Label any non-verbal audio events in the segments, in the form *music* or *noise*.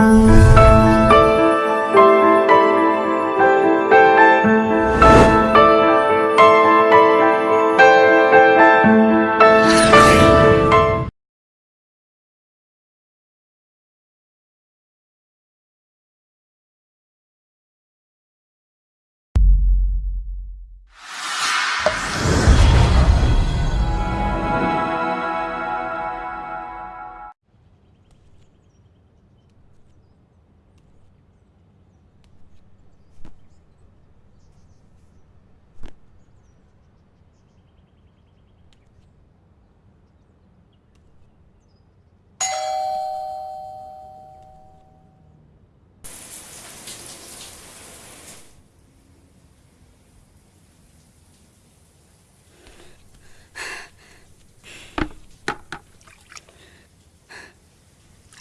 Música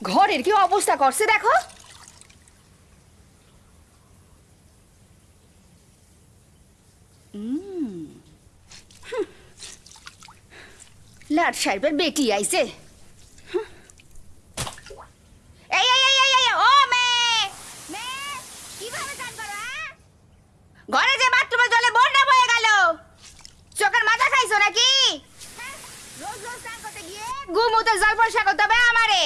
ঘরের কি অবস্থা করছে দেখো। লাট সাহেবের বেটি আইছে হুম। এই এই এই এই, এই ও মেয়ে মেয়ে কীভাবে চান করো হ্যাঁ? ঘরে যে বাথরুমে জলে বন্যা বয়ে গেল চোখের মাথা খাইছো নাকি হ্যাঁ? রোজ রোজ স্নান করতে গিয়ে গুমুতে জল পরিষ্কার করতে হবে আমারে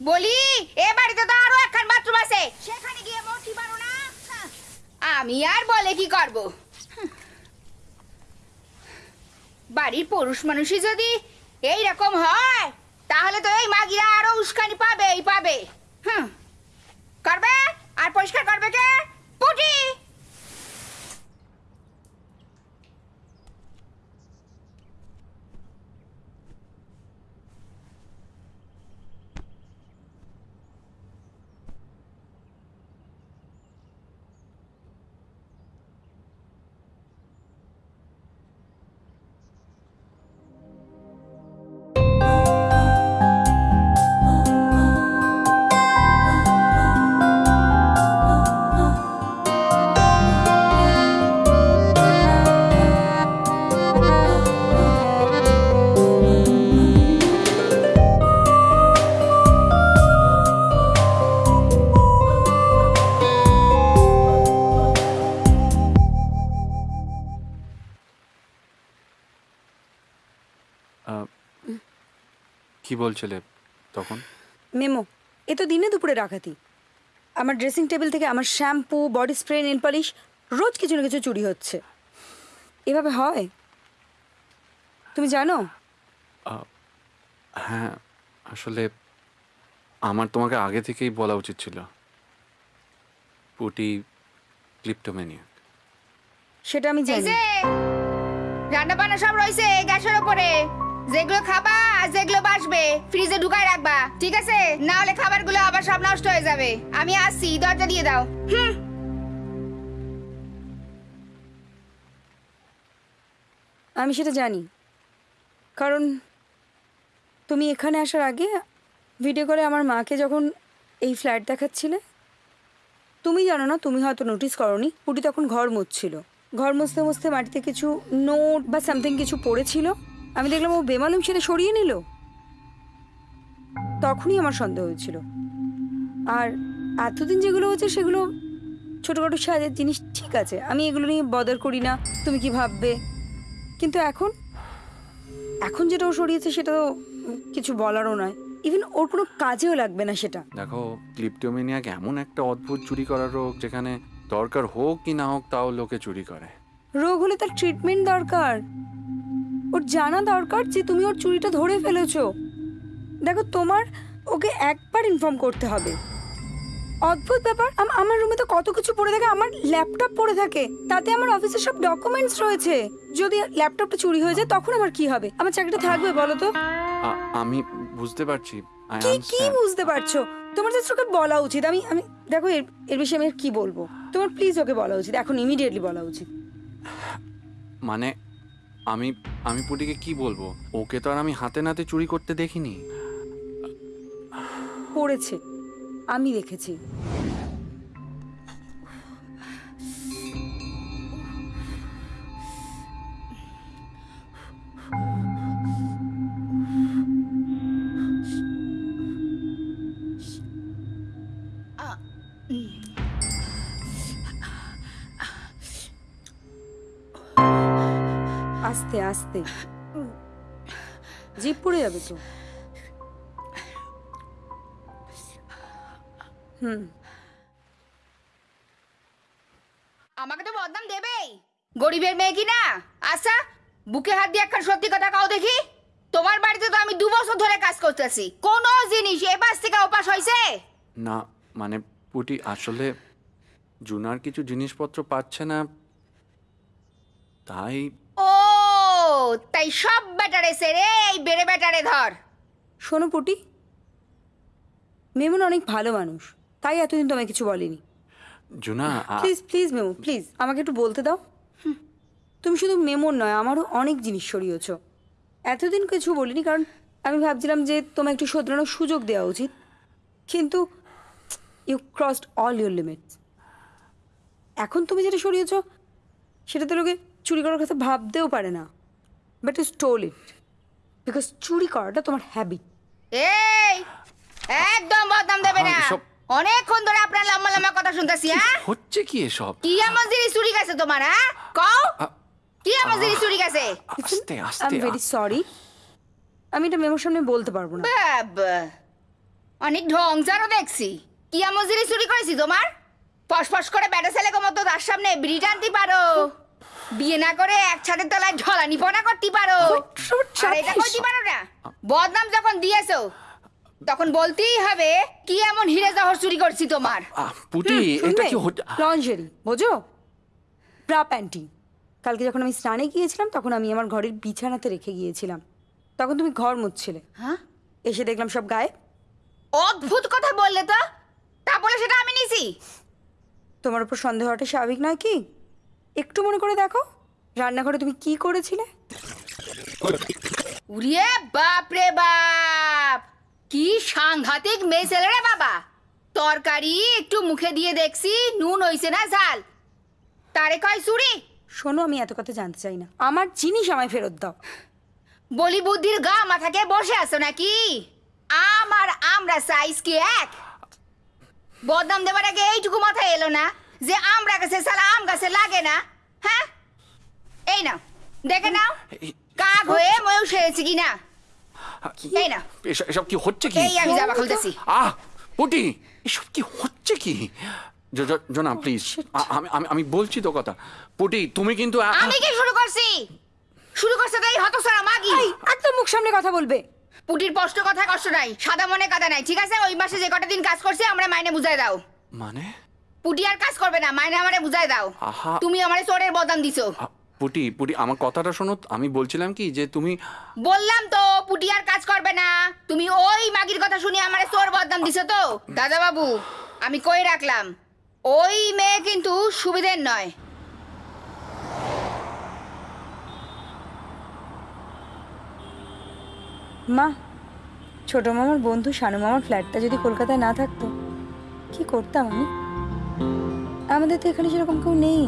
বলি এ বাড়িতে তো আরও একখান বাথরুম আছে সেখানে গিয়ে মরতে পারো না হাহ, আমি আর বলে কি করব হুঁ। বাড়ির পুরুষ মানুষই যদি বলছিলে তখন? মেমো এ তো দিনে দুপুরে ডাকাতি। আমার ড্রেসিং টেবিল থেকে আমার shampoo body spray nail polish রোজ কিছু না কিছু চুরি হচ্ছে। এভাবে হয়? তুমি জানো? হ্যাঁ আসলে আমার তোমাকে আগে থেকেই বলা উচিত ছিল। পুটি ক্লিপ্টোমেনিয়া সেটা আমি জানি। রান্না বান্না সব রয়েছে গ্যাসের উপরে যেগুলো খাবা আর যেগুলো বাসবে। ফ্রিজে ঢুকায় রাখবা, ঠিক আছে? না হলে খাবারগুলো আবার সব নষ্ট হয়ে যাবে। আমি আসছি, দরজা দিয়ে দাও। হুম। আমি সেটা জানি। কারণ তুমি এখানে আসার আগে ভিডিও করে আমার মাকে যখন এই ফ্ল্যাট দেখাচ্ছিলে, তুমি জানো না, তুমি হয়তো নোটিস করনি, পুটি তখন ঘর মুছছিল। ঘর মুছতে মুছতে মাটিতে কিছু নোট বা সামথিং কিছু পড়েছিল। আমি দেখলাম ও বেমালুম সেটা সরিয়ে নিল। তখনই আমার সন্দেহ হয়েছিল। আর এতদিন যেগুলো হচ্ছে সেগুলো ছোটোখাটো সাজের জিনিস ঠিক আছে আমি এগুলো নিয়ে বদর করি না তুমি কি ভাববে? কিন্তু এখন এখন যেটা ও সরিয়েছে সেটা তো কিছু বলারও নয়। ইভেন ওর কোনো কাজেও লাগবে না সেটা। দেখো ক্লিপ্টোমেনিয়াক এমন একটা অদ্ভুত চুরি করার রোগ যেখানে দরকার হোক কি না হোক তাও লোকে চুরি করে। রোগ হলে তার ট্রিটমেন্ট দরকার। ওর জানা দরকার যে তুমি ওর চুরিটা ধরে ফেলেছো। দেখো তোমার ওকে একবার ইনফর্ম করতে হবে। অদ্ভুত ব্যাপার আমার রুমে তো কত কিছু পড়ে থাকে আমার ল্যাপটপ পড়ে থাকে। তাতে আমার অফিসের সব ডকুমেন্টস রয়েছে। যদি ল্যাপটপটা চুরি হয়ে যায় তখন আমার কি হবে? আমার চাকরিটা থাকবে বলো তো। আমি বুঝতে পারছি। কি কি বুঝতে পারছ? তোমার জাস্ট ওকে বলা উচিত। আমি আমি দেখো এর এর বিষয়ে আমি কি বলব? তোমার প্লিজ ওকে বলা উচিত। এখন ইমিডিয়েটলি বলা উচিত। মানে আমি আমি পুটিকে কি বলব? ওকে তো আর আমি হাতে নাতে চুরি করতে দেখিনি। করেছে। আমি দেখেছি। আস্তে। জিপ পড়ে যাবে তো। হুম। আমাকে তো বদনাম দেবেই। গরিবের মেয়ে কি না? আচ্ছা বুকে হাত দিয়ে একখান সত্যি কথা কাও দেখি। তোমার বাড়িতে তো আমি দু বছর ধরে কাজ করতেছি। কোন জিনিস এ পাশ থেকে ওপাশ হয়েছে না মানে পুটি আসলে জুনার কিছু জিনিসপত্র পাচ্ছে না। তাই তাই সব ব্যাটারে সেরে এই বেড়ে ব্যাটারে ধর। শোনো পুটি মেমন অনেক ভালো মানুষ তাই এতদিন তোমায় কিছু বলেনি। Juna please please Memo please আমাকে একটু বলতে দাও। তুমি শুধু মেমোর নয় আমারও অনেক জিনিস সরিয়েছ। এতদিন কিছু বলিনি কারণ আমি ভাবছিলাম যে তোমায় একটু শোধরানোর সুযোগ দেওয়া উচিত। কিন্তু you crossed all your limits এখন তুমি যেটা সরিয়েছ সেটা তো লোকে চুরি করার কথা ভাবতেও পারে না। But you stole it because চুরি করাটা তোমার হ্যাবিট এই একদম বদনাম দেবে না। অনেকক্ষণ ধরে আপনার লম্বা লম্বা কথা শুনতেছি হ্যাঁ? হচ্ছে কি এসব? কি এমন জিনিস চুরি গেছে তোমার হ্যাঁ? কও। কি এমন জিনিস চুরি গেছে? আস্তে আই আস্তে এম ভেরি সরি আমি এটা মেমোর সামনে বলতে পারব না। বাবা অনেক ঢংসারও দেখছি। কি এমন জিনিস চুরি করেছি তোমার? ফস ফস করে ব্যাটা ছেলে মতো তার সামনে বিড়ি টানতে পারো। বিয়ে না করে এক ছাদের তলায় ঢলানি পনা করতে পারো। আর এটা করতে পারো না। বদনাম যখন দিয়েছ তখন বলতেই হবে কি এমন হিরে জহর চুরি করছি তোমার? পুটি এটা কি লঞ্জারি বোঝো? Bra panty. কালকে যখন আমি স্নানে গিয়েছিলাম তখন আমি আমার ঘরের বিছানাতে রেখে গিয়েছিলাম। তখন তুমি ঘর মুছছিলে। হ্যাঁ? এসে দেখলাম সব গায়ে। অদ্ভুত কথা বললে তো। তা বলে সেটা আমি নিছি। তোমার উপর সন্দেহ হওয়াটা স্বাভাবিক নয় কি? একটু মনে করে দেখো। রান্নাঘরে তুমি কি করেছিলে? উড়িয়ে বাপ রে বাপ! কি সাংঘাতিক মেয়ে ছেলে রে বাবা! তরকারি একটু মুখে দিয়ে দেখছি নুন হইছে না ঝাল। তারে কয় চুরি শোনো আমি এত কথা জানতে চাই না। আমার জিনিস আমায় ফেরত দাও। বলি বুদ্ধির গা মাথাকে বসে আছো নাকি? আমার আমরা সাইজ কি এক। বদনাম দেবার আগে এইটুকু মাথায় এলো না। যে আমরা গাছে সালা আম গাছে লাগে না হ্যাঁ? এই নাও দেখে নাও কাক হয়ে ময়ূর সেরেছি কি না এই না এসব এসব কি হচ্ছে কি? এই আমি জামা খুলতেছি। আহ পুটি এসব কি হচ্ছে কি? জোনা প্লিজ আমি আমি আমি বলছি তো কথা। পুটি তুমি কিন্তু আমি কি শুরু করছি? শুরু করছে তো এই হতসারা মাগি? এই একদম মুখ সামনে কথা বলবে। পুটির স্পষ্ট কথা কষ্ট নাই সাদা মনে কাদা নাই ঠিক আছে? ওই মাসে যে কটা দিন কাজ করছে আমরা মাইনে বুঝাই দাও। মানে? পুটি আর কাজ করবে না মাইনে আমারে বুঝাই দাও। আহা। তুমি আমারে চোরের বদাম দিছো। পুটি পুটি আমার কথাটা শোনো আমি বলছিলাম কি যে তুমি বললাম তো পুটি আর কাজ করবে না। তুমি ওই মাগির কথা শুনে আমারে চোর বদনাম দিছো তো? দাদা বাবু আমি কই রাখলাম? ওই মেয়ে কিন্তু সুবিধের নয়। মা ছোট মামার বন্ধু শানু মামার ফ্ল্যাটটা যদি কলকাতায় না থাকতো কি করতাম আমি? আমাদের তো এখানে সেরকম কেউ নেই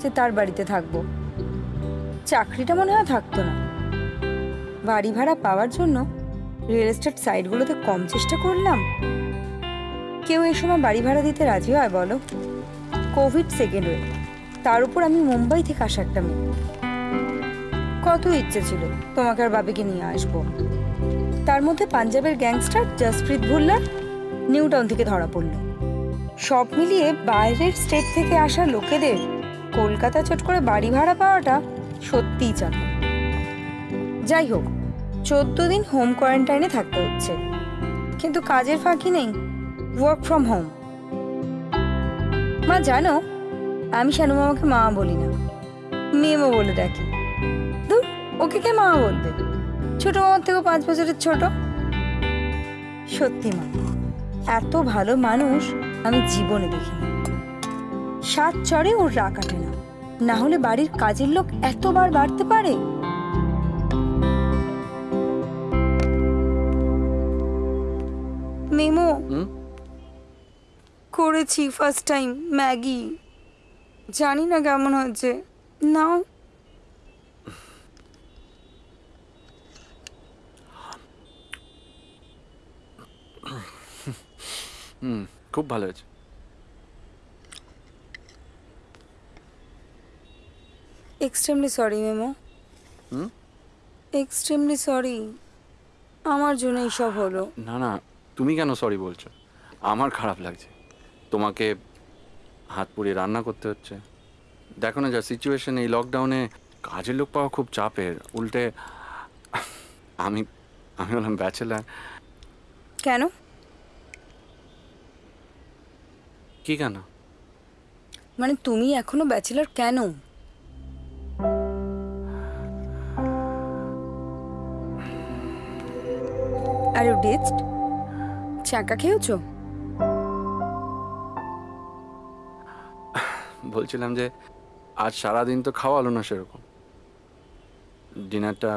যে তার বাড়িতে থাকব। চাকরিটা মনে হয় থাকতো না। বাড়ি ভাড়া পাওয়ার জন্য রিয়েল এস্টেট সাইটগুলোতে কম চেষ্টা করলাম। কেউ এই সময় বাড়ি ভাড়া দিতে রাজি হয় বলো? কোভিড সেকেন্ড ওয়েভ তার উপর আমি মুম্বাই থেকে আসা একটা মেয়ে। কত ইচ্ছে ছিল, তোমাকে আর বাবিকে নিয়ে আসব। তার মধ্যে পাঞ্জাবের gangster Jaspreet Bhullar New Town থেকে ধরা পড়ল। সব মিলিয়ে বাইরের স্টেট থেকে আসা লোকেদের কলকাতা চট করে বাড়ি ভাড়া পাওয়াটা সত্যিই চাপ যাই হোক চোদ্দ দিন হোম কোয়ারেন্টাইনে থাকতে হচ্ছে। কিন্তু কাজের ফাঁকি নেই ওয়ার্ক ফ্রম হোম মা জানো আমি শানু মামাকে মা বলি না। মেমো বলে ডাকি। ধুর, ওকে কে মা বলবে? ছোট মামার থেকেও পাঁচ বছরের ছোট। সত্যি মা এত ভালো মানুষ আমি জীবনে দেখিনি। সাত চড়ে ওর রা কাটে না। না হলে বাড়ির কাজের লোক এতবার বাড়তে পারে? মেমো করেছি ফার্স্ট টাইম ম্যাগি। জানি না কেমন হচ্ছে নাও। হুম। খুব ভালো হয়েছে। এক্সট্রিমলি সরি মেমো হুম? এক্সট্রিমলি সরি আমার জন্য সব হলো। না না তুমি কেন সরি বলছো? আমার খারাপ লাগছে। তোমাকে হাত পুড়িয়ে রান্না করতে হচ্ছে। দেখো না যা সিচুয়েশন এই লকডাউনে কাজের লোক পাওয়া খুব চাপের। উল্টে আমি আমি হলাম ব্যাচেলার কেন? কি কেন মানে তুমি এখনও ব্যাচেলার কেন? আর ইউ ডিচড চাকা খেয়েছো? বলছিলাম যে আজ সারাদিন তো খাওয়া হলো না সেরকম। ডিনারটা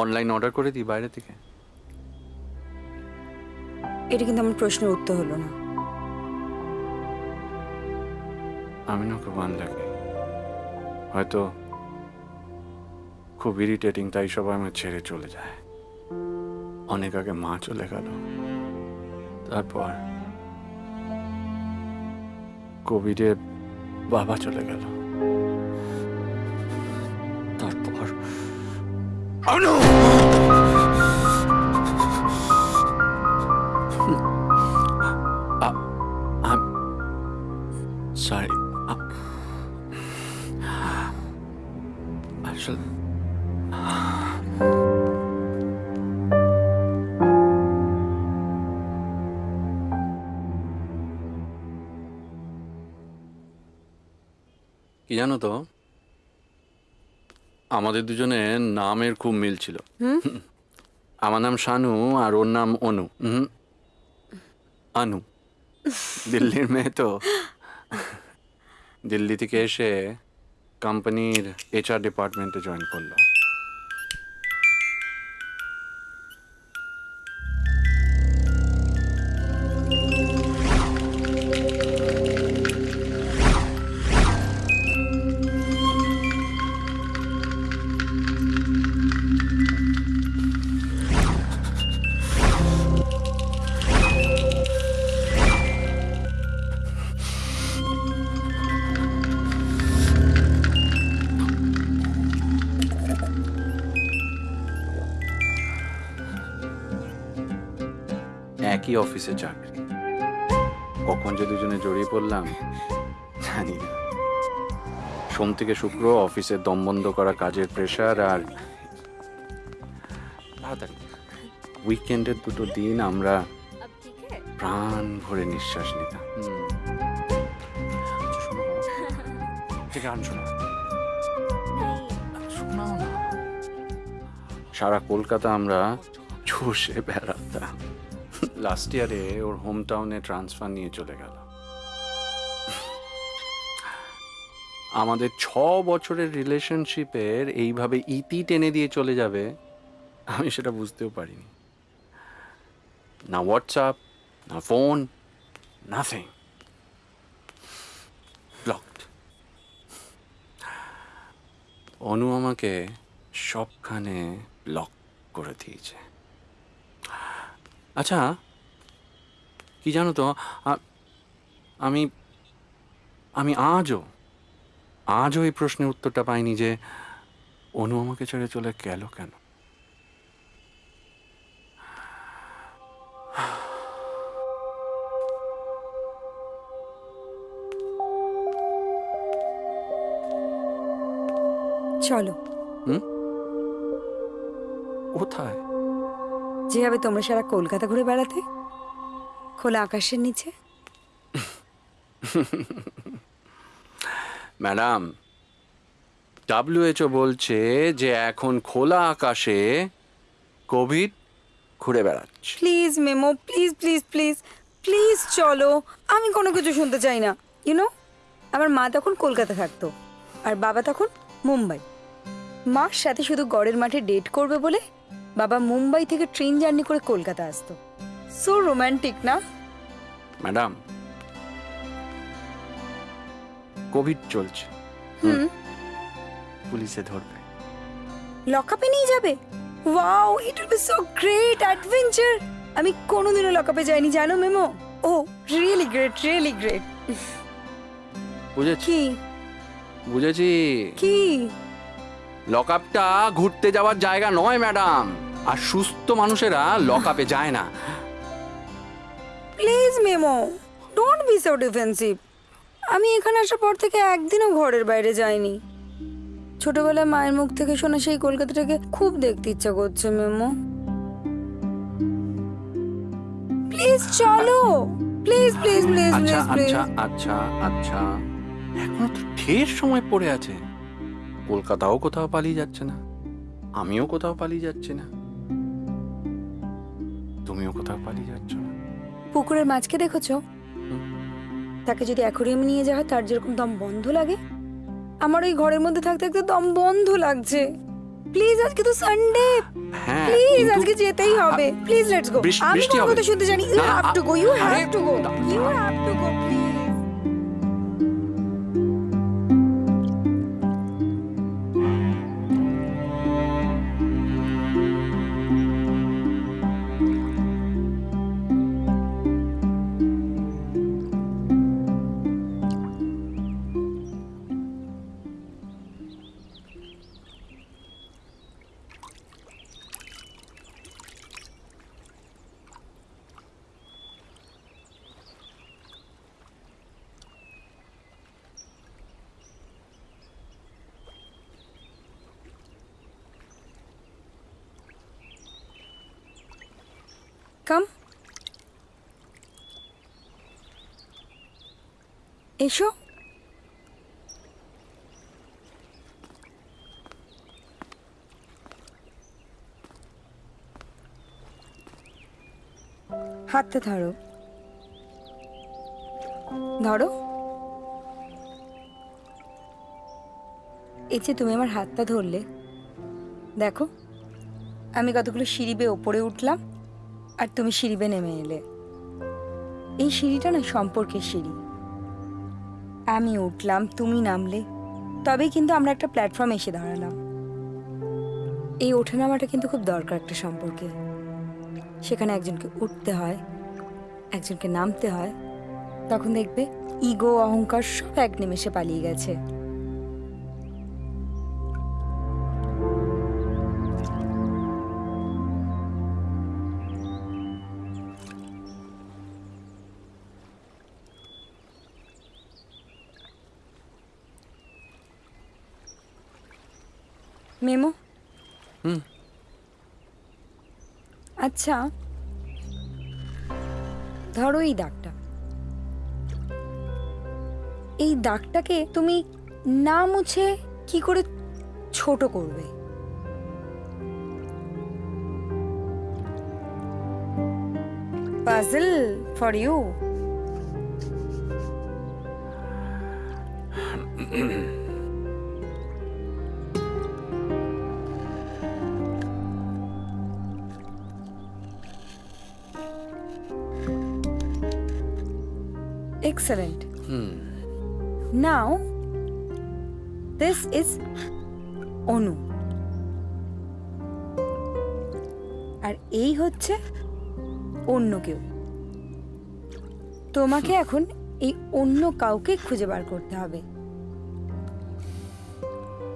অনলাইন অর্ডার করে দিই বাইরে থেকে। এটা কিন্তু আমার প্রশ্নের উত্তর হলো না। আমি না খুব আনলাকি হয়তো খুব ইরিটেটিং তাই সবাই আমার ছেড়ে চলে যায়। অনেক আগে মা চলে গেল। তারপর কোভিডে বাবা চলে গেল। তারপর আনু! কি জানো তো আমাদের দুজনে নামের খুব মিল ছিল। আমার নাম শানু আর ওর নাম অনু। হুম? আনু। দিল্লির মেয়ে তো। দিল্লি থেকে এসে কোম্পানির এইচআর ডিপার্টমেন্টে জয়েন করল। একই অফিসে চাকরি। কখন যে দুজনে জড়িয়ে পড়লাম জানি না। সোম থেকে শুক্র অফিসে দম বন্ধ করা কাজের প্রেশার আর উইকেন্ডের দুটো দিন আমরা প্রাণ ভরে নিঃশ্বাস নিতাম। আচ্ছা, গান শোনো। সারা কলকাতা আমরা চষে বেড়াতাম। লাস্ট ইয়ারে ওর হোম টাউনে ট্রান্সফার নিয়ে চলে গেল। আমাদের ছ বছরের রিলেশনশিপের এইভাবে ইতি টেনে দিয়ে চলে যাবে, আমি সেটা বুঝতেও পারিনি। না হোয়াটসঅ্যাপ না ফোন নাথিং ব্লকড অনু আমাকে সবখানে ব্লক করে দিয়েছে। আচ্ছা কি জানো তো আমি আমি আজও আজও এই প্রশ্নের উত্তরটা পাইনি যে অনু আমাকে ছেড়ে চলে গেল কেন? চলো। কোথায়? যেভাবে তোমরা সারা কলকাতা ঘুরে বেড়াতে খোলা আকাশের নিচে? *laughs* ম্যাডাম ডাব্লিউএইচও বলছে যে এখন খোলা আকাশে কোভিড ঘুরে বেড়াচ্ছে। Please Memo please please please please চলো। আমি কোনো কিছু শুনতে চাই না ইউনো আমার মা তখন কলকাতা থাকতো আর বাবা তখন মুম্বাই। মার সাথে শুধু গড়ের মাঠে ডেট করবে বলে বাবা মুম্বাই থেকে ট্রেন জার্নি করে কলকাতা আসতো। সো রোম্যান্টিক না ম্যাডাম কোভিড চলছে। হুম। পুলিশে ধরবে। লকআপে নিয়ে যাবে? Wow it will be so great adventure আমি কোনোদিনও লকআপে যাইনি জানো Memo? Oh really great really great বুঝেছি। কি? বুঝেছি। কি? লক আপটা ঘুরতে যাওয়ার জায়গা নয় ম্যাডাম আর সুস্থ মানুষেরা লক আপে যায় না। Please Memo don't be so defensive আমি এখানে আসার পর থেকে একদিনও ঘরের বাইরে যাইনি। ছোটবেলায় মায়ের মুখ থেকে শোনা সেই কলকাতাটাকে খুব দেখতে ইচ্ছা করছে মেমো। প্লিজ চলো প্লিজ প্লিজ প্লিজ আচ্ছা আচ্ছা আচ্ছা আচ্ছা। এখনও তো ঢের সময় পড়ে আছে। কলকাতাও কোথাও পালিয়ে যাচ্ছে না। আমিও কোথাও পালিয়ে যাচ্ছি না। তুমিও কোথাও পালিয়ে যাচ্ছ না। পুকুরের মাছকে দেখেছ? তাকে যদি অ্যাকোরিয়াম নিয়ে যাওয়া হয় তার যেরকম দম বন্ধ লাগে। আমার ওই ঘরের মধ্যে থাকতে থাকতে দম বন্ধ লাগছে। প্লিজ আজকে তো সানডে হ্যাঁ প্লিজ আজকে যেতেই হবে। প্লিজ লেটস গো আমি কথা শুনতে জানি you have to go you have to go you have to go এসো। হাতটা ধরো। ধরো। এই যে তুমি আমার হাতটা ধরলে, দেখো, আমি কতগুলো সিঁড়ি বেয়ে ওপরে উঠলাম আর তুমি সিঁড়ি নেমে এলে। এই সিঁড়িটা না সম্পর্কের সিঁড়ি। আমি উঠলাম, তুমি নামলে। তবেই কিন্তু আমরা একটা প্ল্যাটফর্ম এসে দাঁড়ালাম। এই ওঠে নামাটা কিন্তু খুব দরকার একটা সম্পর্কে। সেখানে একজনকে উঠতে হয়, একজনকে নামতে হয়। তখন দেখবে ইগো, অহংকার সব এক নিমেষে পালিয়ে গেছে। মেমো? হুম। আচ্ছা। ধরো এই দাগটা। এই দাগটাকে তুমি না মুছে কি করে ছোট করবে? Puzzle for you. *clears throat* Excellent. Hmm. Now, this is Anu আর এই হচ্ছে অন্য কেউ। তোমাকে এখন এই অন্য কাউকে খুঁজে বার করতে হবে।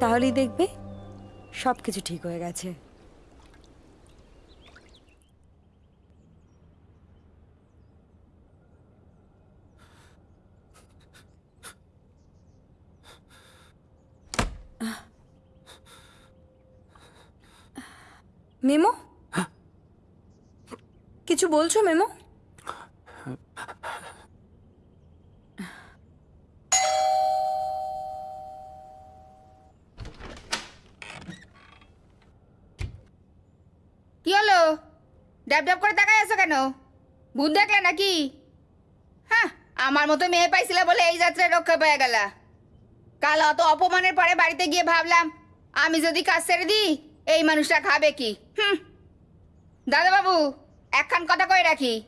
তাহলেই দেখবে সব কিছু ঠিক হয়ে গেছে। মেমো? কিছু বলছো মেমো? কি হলো? ডাব ডাব করে তাকাই আছো কেন? ভূত দেখলে নাকি? হ্যাঁ আমার মতো মেয়ে পাইছিলে বলে এই যাত্রায় রক্ষা পেয়ে গেলা। কাল অত অপমানের পরে বাড়িতে গিয়ে ভাবলাম, আমি যদি কাজ ছেড়ে দিই এই মানুষটা খাবে কি? হুম। দাদাবাবু, একখান কথা কই রাখি।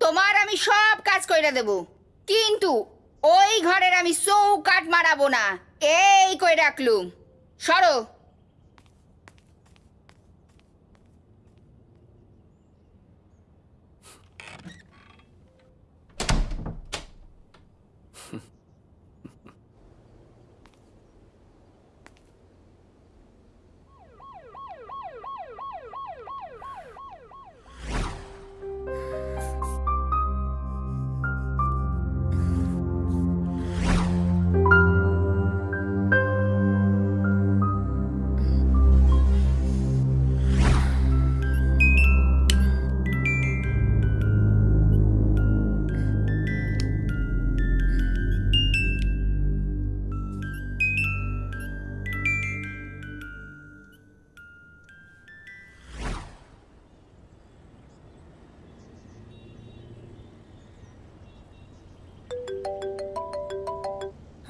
তোমার আমি সব কাজ কইরা দেব। কিন্তু ওই ঘরের আমি চৌকাট মারাবো না। এই কই রাখলুম। সরো।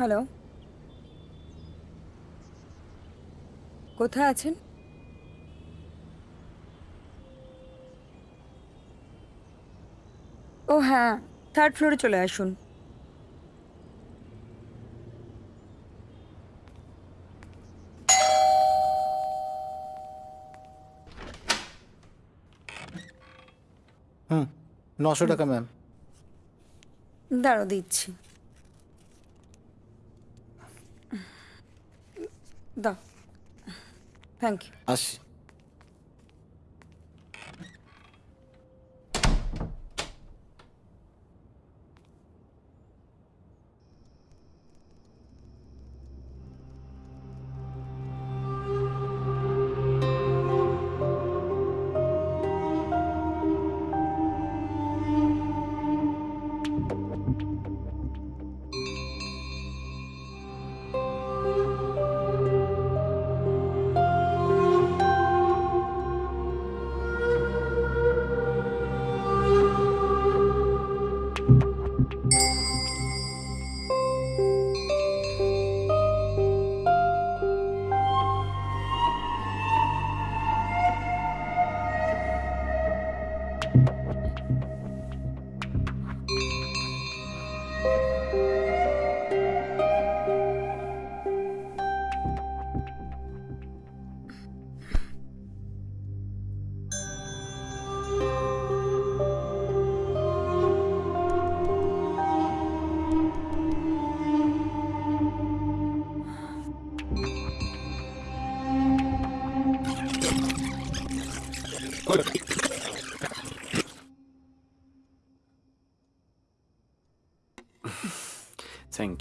হ্যালো। কোথায় আছেন? ও হ্যাঁ থার্ড ফ্লোরে চলে আসুন। হুম নশো টাকা ম্যাম দাঁড়ো দিচ্ছি। দাও thank you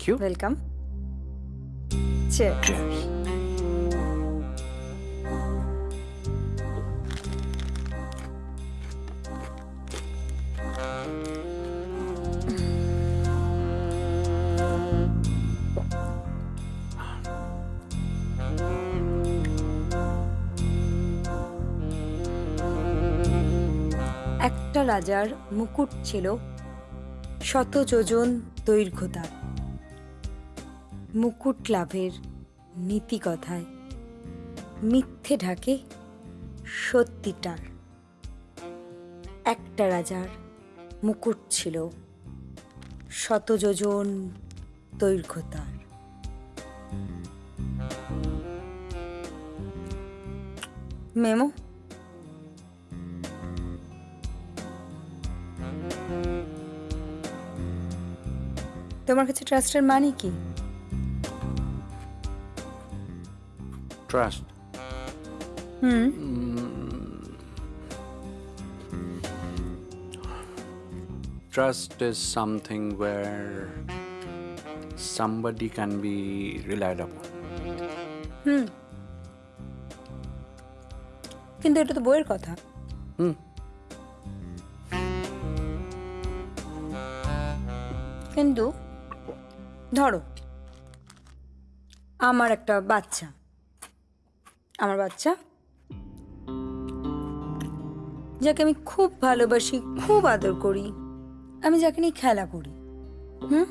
you welcome chair একটা রাজার মুকুট ছিল শত যোজন দৈর্ঘ্য তার। মুকুট লাভের নীতি কথায়। মিথ্যে ঢাকে সত্যিটার একটা রাজার মুকুট ছিল শত যোজন দৈর্ঘ্য মেমো? তোমার কাছে ট্রাস্টের মানে কি? Trust hmm Trust is something where somebody can be relied upon. কিন্তু এটা তো বইয়ের কথা হুম কিন্তু ধরো আমার একটা বাচ্চা আমার বাচ্চা। যাকে আমি খুব ভালোবাসি, খুব আদর করি, আমি যাকে নিয়ে খেলা করি, হুম?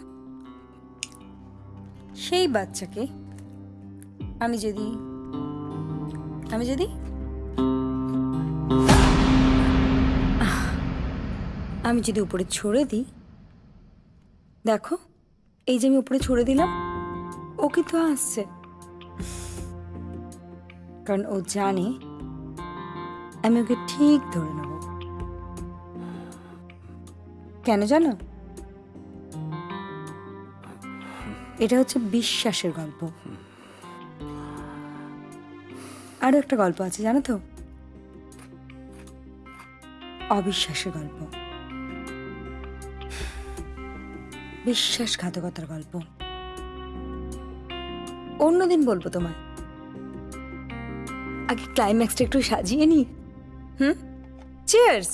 সেই বাচ্চাকে আমি যদি আমি যদি আমি যদি উপরে ছড়ে দিই। দেখো, এই যে আমি উপরে ছড়ে দিলাম, ও কিন্তু আসছে কারণ ও জানে আমি ওকে ঠিক ধরে নেব। কেন জানো? এটা হচ্ছে বিশ্বাসের গল্প। আরও একটা গল্প আছে, জানো তো? অবিশ্বাসের গল্প। বিশ্বাসঘাতকতার গল্প। অন্যদিন বলব তোমায়। আগে ক্লাইম্যাক্সটা একটু সাজিয়ে নি। হুম? চিয়ার্স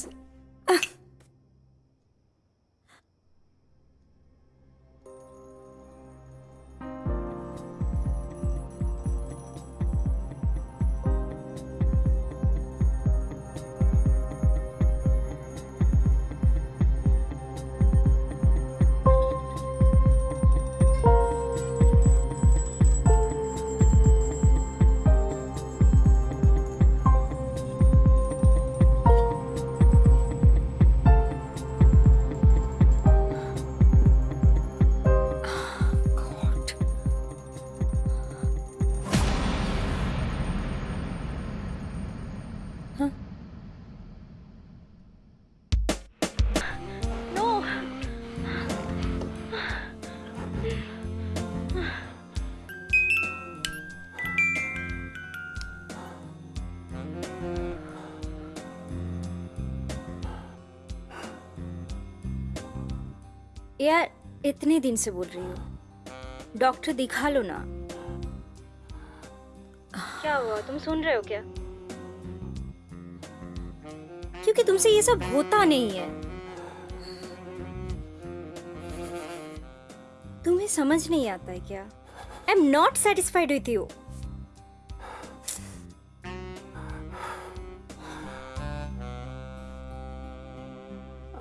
इतने दिन से बोल रही हो? डॉक्टर दिखा लो ना। क्या हुआ? तुम सुन रहे हो क्या? क्योंकि तुमसे ये सब होता नहीं है। तुम्हें समझ नहीं आता है क्या? I am not satisfied with you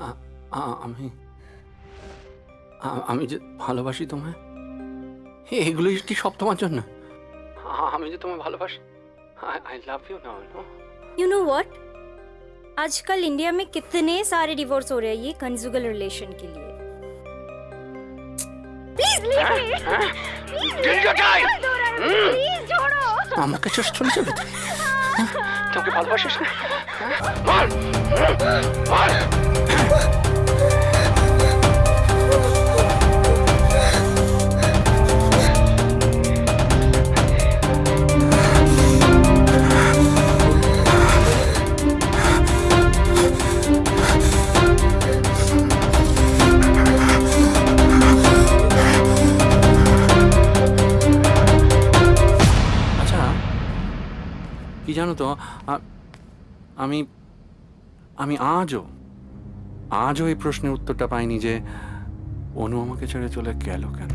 আ- আমি আ- আমি যে ভালোবাসি তোমায় এগুলোই কি সব তোমার জন্য আ- আমি যে তোমায় ভালোবাসি I love you now no you know what आजकल इंडिया में कितने सारे डिवोर्स हो रहे हैं ये कंजुगल रिलेशन के लिए আমাকে শেষ চলে যাবে তুমি? হ্যাঁ? তোমাকে ভালোবাসিস না হ্যাঁ? জানো তো আমি আমি আজও আজও এই প্রশ্নের উত্তরটা পাইনি যে অনু আমাকে ছেড়ে চলে গেল কেন?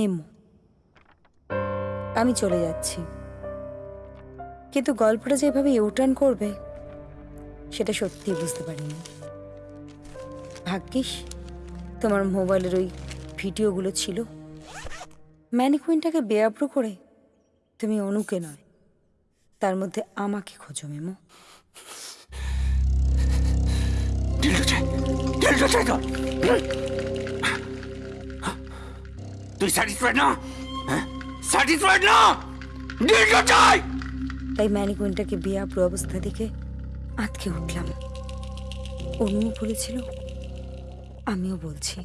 মেমো। আমি চলে যাচ্ছি। কিন্তু গল্পটা যেভাবে ইউটার্ন করবে, সেটা সত্যিই বুঝতে পারিনি। ভাগ্যিস, তোমার মোবাইলের ওই ভিডিওগুলো ছিল। ম্যানিকুইনটাকে বেআব্রু করে তুমি অনুকে নয়, তার মধ্যে আমাকে খোঁজো মেমো। চাই চাই তুই স্যাটিসফাইড না? স্যাটিসফাইড না? ডিলটা চাই! তাই ম্যানিকুইনটাকে বেআব্রু অবস্থা দেখে আটকে উঠলাম। অনু বলেছিল, আমিও বলছি।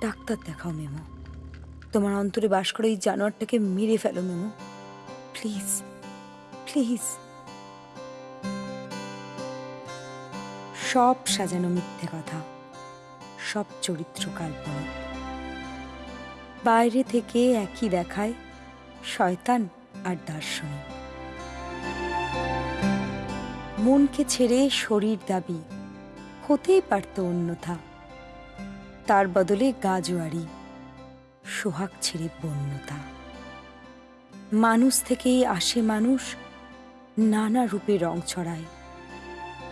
ডাক্তার দেখাও মেমো। তোমার অন্তরে বাস করে এই জানোয়ারটাকে মেরে ফেলো মেমো। Please please. সব সাজানো মিথ্যে কথা, সব চরিত্র কাল্পনিক বাইরে থেকে একই দেখায় শয়তান আর দার্শনিক। মনকে ছেড়ে শরীর দাবি হতেই পারত অন্যথা। তার বদলে গাজোয়ারি, সোহাগ ছেড়ে বন্যতা মানুষ থেকেই আসে মানুষ, নানা রূপে রং ছড়ায়।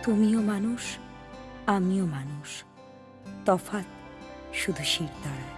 তুমিও মানুষ, আমিও মানুষ, তফাৎ শুধু শির দাঁড়ায়